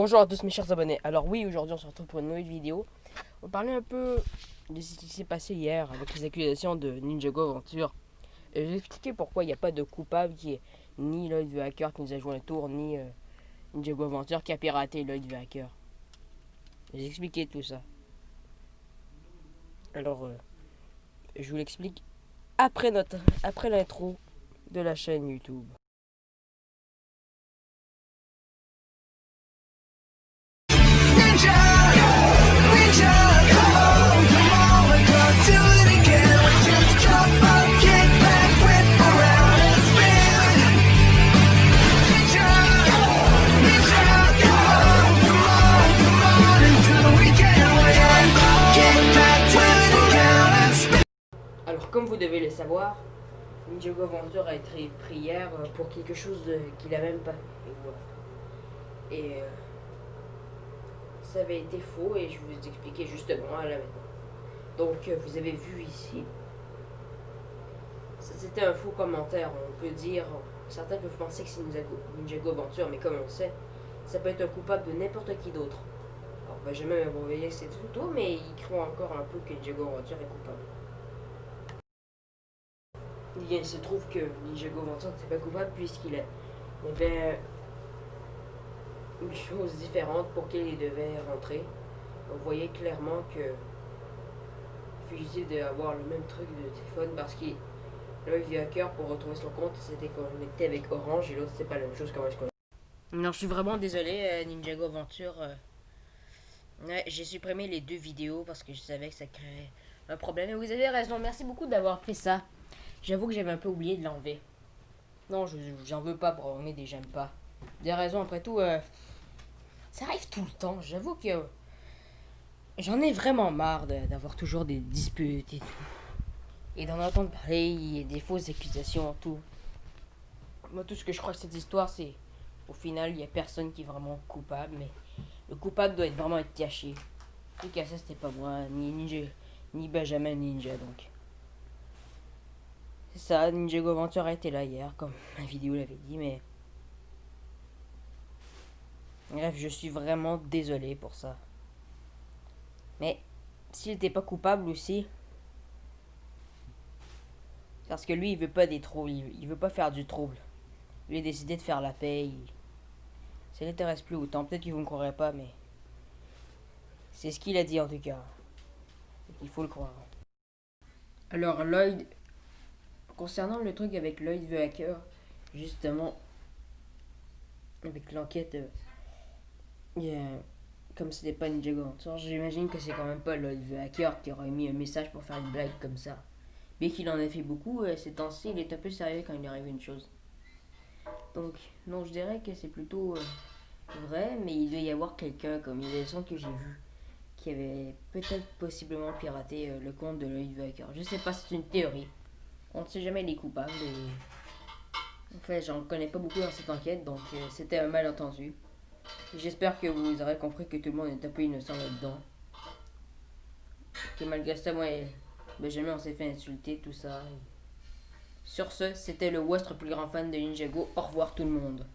Bonjour à tous mes chers abonnés. Alors oui, aujourd'hui on se retrouve pour une nouvelle vidéo. On parler un peu de ce qui s'est passé hier avec les accusations de Ninjago Aventure. Et je vais expliquer pourquoi il n'y a pas de coupable qui est ni Lloyd the Hacker qui nous a joué un tour, ni euh, Ninjago Aventure qui a piraté Lloyd the Hacker. Je vais expliquer tout ça. Alors, euh, je vous l'explique après notre après l'intro de la chaîne YouTube. Devez le savoir, Ninjago Aventure a été pris hier pour quelque chose qu'il a même pas fait. Et, euh, ça avait été faux et je vous expliquer justement à la maintenant. Donc, euh, vous avez vu ici. C'était un faux commentaire. On peut dire, certains peuvent penser que c'est Ninjago Aventure, mais comme on sait, ça peut être un coupable de n'importe qui d'autre. Alors, Benjamin m'a envoyé cette photo, mais il croit encore un peu que Ninjago Aventure est coupable. Il se trouve que Ninjago Aventure n'était pas coupable puisqu'il avait une chose différente pour qu'il devait rentrer. On voyait clairement que fugitif d'avoir le même truc de téléphone parce qu'il l'un du hacker pour retrouver son compte. C'était connecté avec Orange et l'autre c'est pas la même chose comment non je suis vraiment désolé euh, Ninjago Aventure euh. ouais, j'ai supprimé les deux vidéos parce que je savais que ça créait un problème. Et vous avez raison. Merci beaucoup d'avoir fait ça j'avoue que j'avais un peu oublié de l'enlever non j'en veux pas pour des j'aime pas des raisons après tout euh, ça arrive tout le temps. J'avoue que j'en ai vraiment marre d'avoir toujours des disputes et tout. Et d'en entendre parler, des fausses accusations, tout. Moi, tout ce que je crois que cette histoire, c'est au final, il n'y a personne qui est vraiment coupable, mais le coupable doit être vraiment être caché. Et que ça, c'était pas moi, ni Ninja, ni Benjamin Ninja, donc. C'est ça, Ninja Aventure était là hier, comme la vidéo l'avait dit, mais Bref, je suis vraiment désolé pour ça. Mais s'il n'était pas coupable aussi, parce que lui, il veut pas des troubles, il, veut pas faire du trouble. Lui a décidé de faire la paix. Ça l'intéresse plus autant. Peut-être que vous ne croirez pas, mais c'est ce qu'il a dit en tout cas. Il faut le croire. Alors Lloyd, concernant le truc avec Lloyd the Hacker, justement, avec l'enquête euh. Comme c'était pas Ninjago j'imagine que c'est quand même pas le, hacker qui aurait mis un message pour faire une blague comme ça. Bien qu'il en ait fait beaucoup, euh, ces temps-ci, il est un peu sérieux quand il arrive une chose. Donc, non, je dirais que c'est plutôt euh, vrai, mais il doit y avoir quelqu'un, comme il y a des gens que j'ai vu, qui avait peut-être possiblement piraté euh, le compte de l'œil hacker. Je sais pas, c'est une théorie. On ne sait jamais les coupables. Et... En fait, j'en connais pas beaucoup dans cette enquête, donc c'était un malentendu. J'espère que vous aurez compris que tout le monde est un peu innocent là-dedans. Que malgré ça, moi et Benjamin, on s'est fait insulter, tout ça. Sur ce, c'était le West, plus grand fan de Ninjago. Au revoir tout le monde.